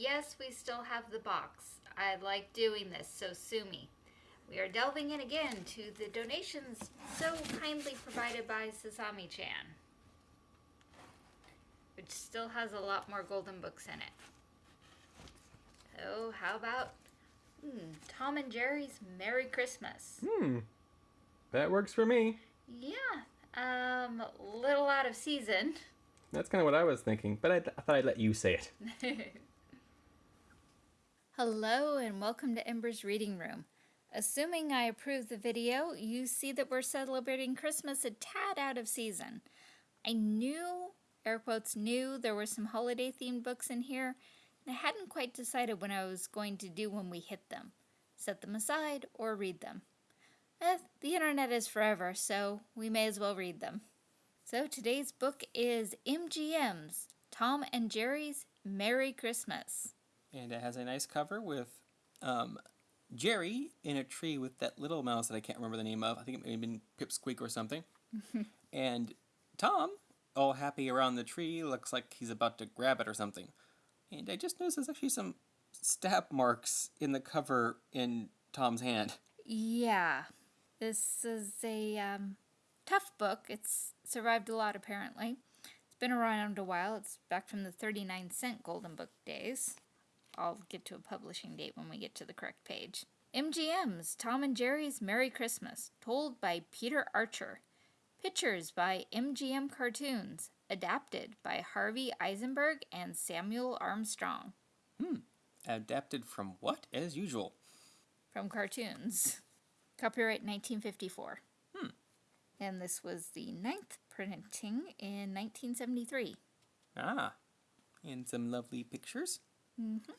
Yes, we still have the box. I like doing this, so sue me. We are delving in again to the donations so kindly provided by Sasami chan, which still has a lot more golden books in it. So, how about hmm, Tom and Jerry's Merry Christmas? Hmm. That works for me. Yeah, um, little out of season. That's kind of what I was thinking, but I, th- I thought I'd let you say it. Hello and welcome to Ember's Reading Room. Assuming I approve the video, you see that we're celebrating Christmas a tad out of season. I knew, air quotes, knew there were some holiday themed books in here, and I hadn't quite decided what I was going to do when we hit them. Set them aside or read them. Eh, the internet is forever, so we may as well read them. So today's book is MGM's Tom and Jerry's Merry Christmas. And it has a nice cover with um, Jerry in a tree with that little mouse that I can't remember the name of. I think it may have been Pipsqueak or something. and Tom, all happy around the tree, looks like he's about to grab it or something. And I just noticed there's actually some stab marks in the cover in Tom's hand. Yeah, this is a um, tough book. It's survived a lot, apparently. It's been around a while. It's back from the 39 cent Golden Book days. I'll get to a publishing date when we get to the correct page. MGM's Tom and Jerry's Merry Christmas, told by Peter Archer. Pictures by MGM Cartoons, adapted by Harvey Eisenberg and Samuel Armstrong. Hmm. Adapted from what, as usual? From cartoons. Copyright 1954. Hmm. And this was the ninth printing in 1973. Ah. And some lovely pictures. Mm-hmm.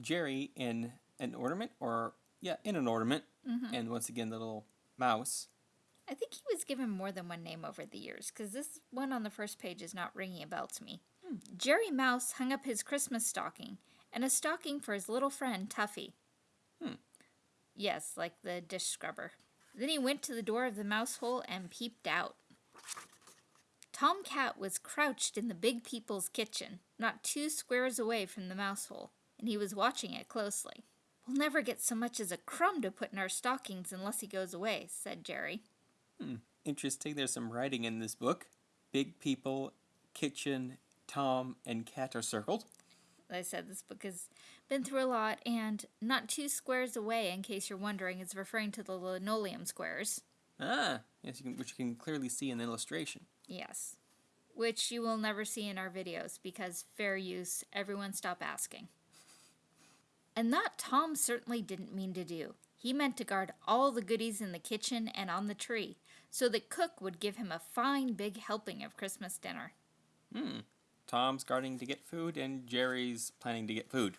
Jerry in an ornament, or, yeah, in an ornament. Mm-hmm. And once again, the little mouse. I think he was given more than one name over the years, because this one on the first page is not ringing a bell to me. Hmm. Jerry Mouse hung up his Christmas stocking, and a stocking for his little friend Tuffy. Hmm. Yes, like the dish scrubber. Then he went to the door of the mouse hole and peeped out. Tom Cat was crouched in the big people's kitchen, not two squares away from the mouse hole, and he was watching it closely. We'll never get so much as a crumb to put in our stockings unless he goes away, said Jerry. Hmm. Interesting. There's some writing in this book. Big people, kitchen, Tom, and cat are circled. I said this book has been through a lot, and not two squares away, in case you're wondering, is referring to the linoleum squares. Ah, yes, you can, which you can clearly see in the illustration. Yes. Which you will never see in our videos because fair use, everyone stop asking. And that Tom certainly didn't mean to do. He meant to guard all the goodies in the kitchen and on the tree, so that Cook would give him a fine big helping of Christmas dinner. Hmm. Tom's guarding to get food, and Jerry's planning to get food.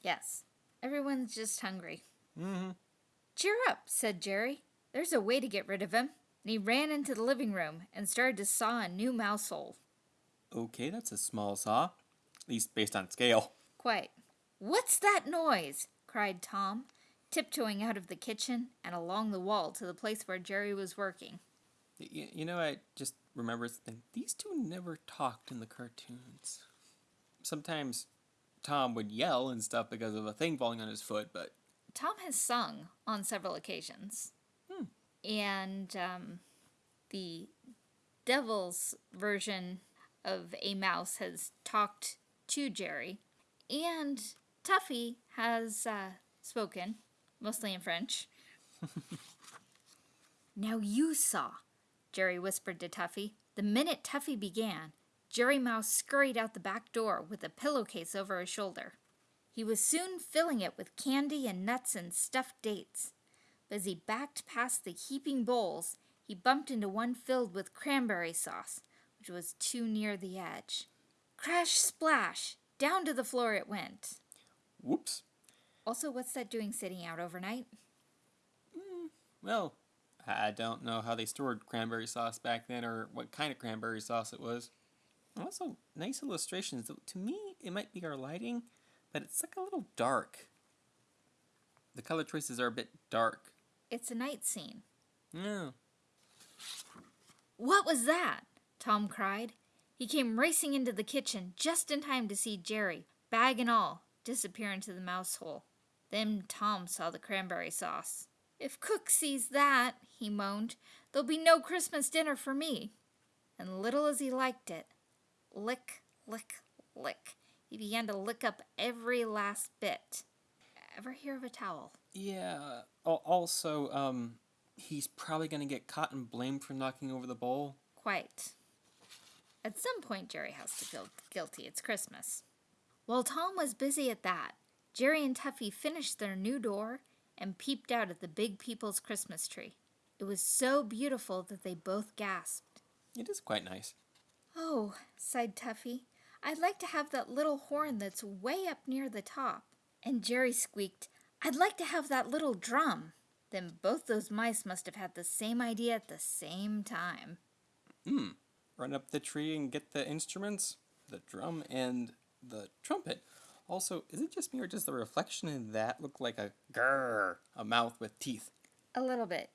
Yes. Everyone's just hungry. Mm-hmm. Cheer up, said Jerry. There's a way to get rid of him. And he ran into the living room and started to saw a new mouse hole. Okay, that's a small saw. At least based on scale. Quite. What's that noise? cried Tom, tiptoeing out of the kitchen and along the wall to the place where Jerry was working. You, you know, I just remember something. These two never talked in the cartoons. Sometimes Tom would yell and stuff because of a thing falling on his foot, but Tom has sung on several occasions. And um, the devil's version of a mouse has talked to Jerry. And Tuffy has uh, spoken, mostly in French. now you saw, Jerry whispered to Tuffy. The minute Tuffy began, Jerry Mouse scurried out the back door with a pillowcase over his shoulder. He was soon filling it with candy and nuts and stuffed dates. But as he backed past the heaping bowls, he bumped into one filled with cranberry sauce, which was too near the edge. Crash splash! Down to the floor it went. whoops. Also, what's that doing sitting out overnight? Hmm, well, I don't know how they stored cranberry sauce back then or what kind of cranberry sauce it was. Also, nice illustrations. To me, it might be our lighting, but it's like a little dark. The color choices are a bit dark. It's a night scene. Yeah. What was that? Tom cried. He came racing into the kitchen just in time to see Jerry, bag and all, disappear into the mouse hole. Then Tom saw the cranberry sauce. If Cook sees that, he moaned, there'll be no Christmas dinner for me. And little as he liked it, lick, lick, lick, he began to lick up every last bit. Ever hear of a towel? Yeah. Also, um, he's probably gonna get caught and blamed for knocking over the bowl. Quite. At some point, Jerry has to feel guilty. It's Christmas. While Tom was busy at that, Jerry and Tuffy finished their new door and peeped out at the Big People's Christmas tree. It was so beautiful that they both gasped. It is quite nice. Oh, sighed Tuffy, I'd like to have that little horn that's way up near the top. And Jerry squeaked, I'd like to have that little drum. Then both those mice must have had the same idea at the same time. Hmm. Run up the tree and get the instruments, the drum and the trumpet. Also, is it just me or does the reflection in that look like a grrr, a mouth with teeth? A little bit.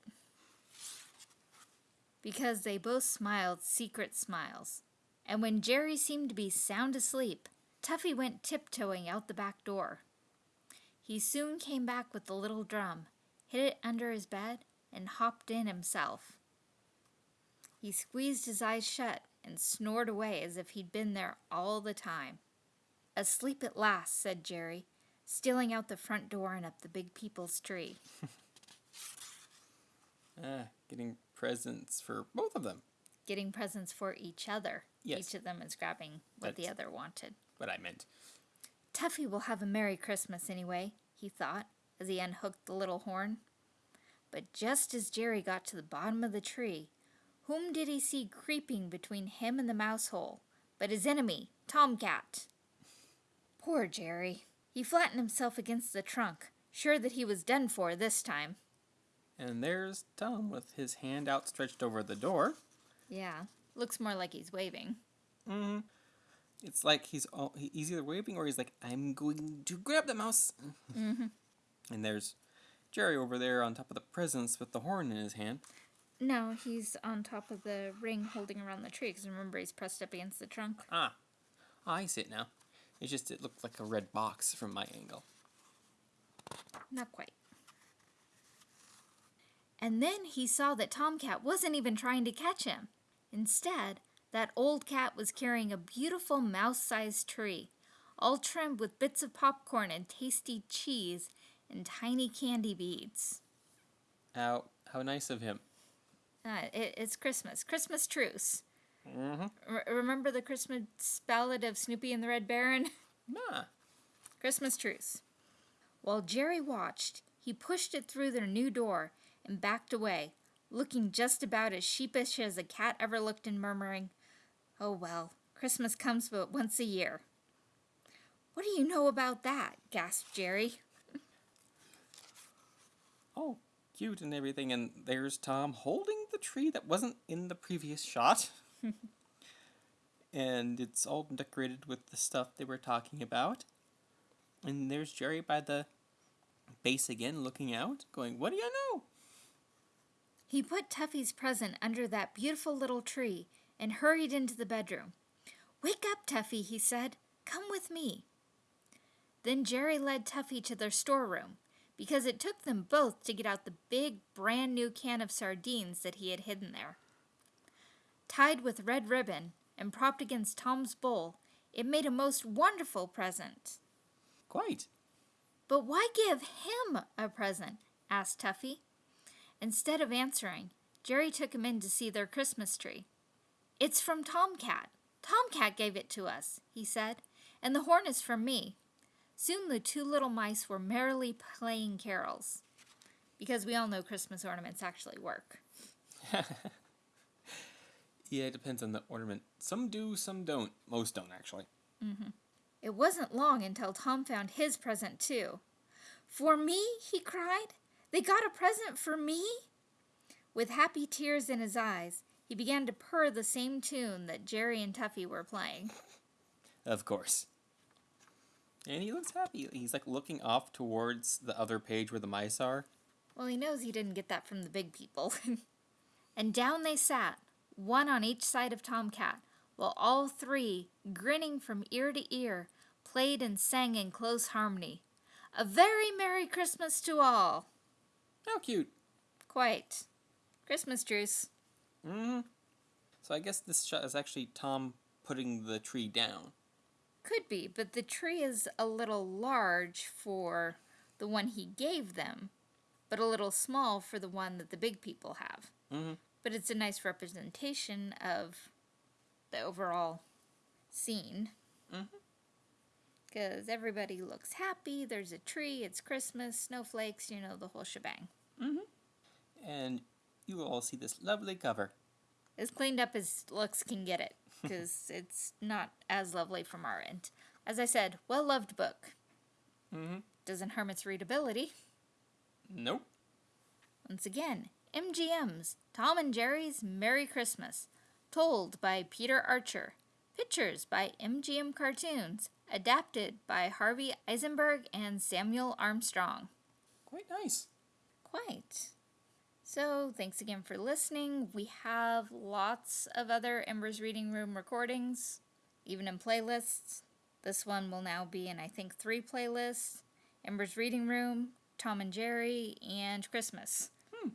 Because they both smiled secret smiles. And when Jerry seemed to be sound asleep, Tuffy went tiptoeing out the back door. He soon came back with the little drum, hid it under his bed, and hopped in himself. He squeezed his eyes shut and snored away as if he'd been there all the time. Asleep at last, said Jerry, stealing out the front door and up the big people's tree. Ah, getting presents for both of them. getting presents for each other. Yes. Each of them is grabbing what the other wanted. What I meant. Tuffy will have a Merry Christmas anyway, he thought, as he unhooked the little horn. But just as Jerry got to the bottom of the tree, whom did he see creeping between him and the mouse hole but his enemy, Tomcat? Poor Jerry. He flattened himself against the trunk, sure that he was done for this time. And there's Tom with his hand outstretched over the door. Yeah, looks more like he's waving. Mm-hmm. It's like he's all, he's either waving or he's like, I'm going to grab the mouse. Mm-hmm. And there's Jerry over there on top of the presents with the horn in his hand. No, he's on top of the ring holding around the tree because remember he's pressed up against the trunk. Ah, I see it now. It's just it looked like a red box from my angle. Not quite. And then he saw that Tomcat wasn't even trying to catch him. Instead, that old cat was carrying a beautiful mouse sized tree, all trimmed with bits of popcorn and tasty cheese and tiny candy beads. How how nice of him. Uh, it, it's Christmas. Christmas truce. Mm-hmm. R- remember the Christmas ballad of Snoopy and the Red Baron? Nah. Christmas truce. While Jerry watched, he pushed it through their new door and backed away, looking just about as sheepish as a cat ever looked and murmuring, Oh well, Christmas comes but once a year. What do you know about that? gasped Jerry. Oh, cute and everything. And there's Tom holding the tree that wasn't in the previous shot. and it's all decorated with the stuff they were talking about. And there's Jerry by the base again, looking out, going, What do you know? He put Tuffy's present under that beautiful little tree and hurried into the bedroom. Wake up, Tuffy, he said. Come with me. Then Jerry led Tuffy to their storeroom because it took them both to get out the big, brand new can of sardines that he had hidden there. Tied with red ribbon and propped against Tom's bowl, it made a most wonderful present. Quite. But why give him a present? asked Tuffy. Instead of answering, Jerry took him in to see their Christmas tree. It's from Tomcat. Tomcat gave it to us, he said, and the horn is from me. Soon the two little mice were merrily playing carols. Because we all know Christmas ornaments actually work. Yeah, it depends on the ornament. Some do, some don't. Most don't, actually. Mm-hmm. It wasn't long until Tom found his present, too. For me? he cried. They got a present for me? With happy tears in his eyes, he began to purr the same tune that Jerry and Tuffy were playing. Of course. And he looks happy. He's like looking off towards the other page where the mice are. Well, he knows he didn't get that from the big people. and down they sat, one on each side of Tomcat, while all three, grinning from ear to ear, played and sang in close harmony. A very Merry Christmas to all! How cute. Quite. Christmas truce. Hmm So I guess this shot is actually Tom putting the tree down. Could be, but the tree is a little large for the one he gave them, but a little small for the one that the big people have. Mhm. But it's a nice representation of the overall scene. Because everybody looks happy, there's a tree, it's Christmas, snowflakes, you know, the whole shebang. And you will all see this lovely cover. As cleaned up as looks can get it, because it's not as lovely from our end. As I said, well loved book. Mm-hmm. Doesn't harm its readability. Nope. Once again, MGM's Tom and Jerry's Merry Christmas, told by Peter Archer, pictures by MGM Cartoons, adapted by Harvey Eisenberg and Samuel Armstrong. Quite nice. Quite. So, thanks again for listening. We have lots of other Embers Reading Room recordings, even in playlists. This one will now be in, I think, three playlists Embers Reading Room, Tom and Jerry, and Christmas. Hmm.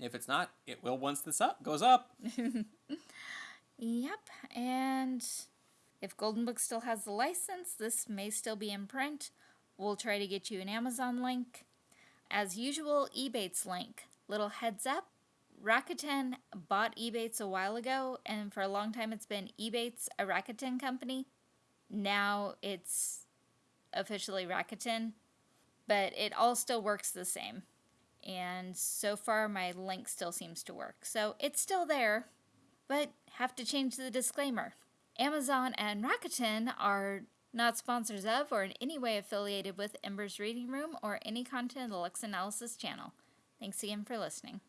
If it's not, it will once this up goes up. Yep, and if Golden Book still has the license, this may still be in print. We'll try to get you an Amazon link. As usual, Ebates link. Little heads up Rakuten bought Ebates a while ago, and for a long time it's been Ebates, a Rakuten company. Now it's officially Rakuten, but it all still works the same. And so far, my link still seems to work. So it's still there, but have to change the disclaimer. Amazon and Rakuten are not sponsors of or in any way affiliated with Ember's Reading Room or any content of the Lux Analysis channel. Thanks again for listening.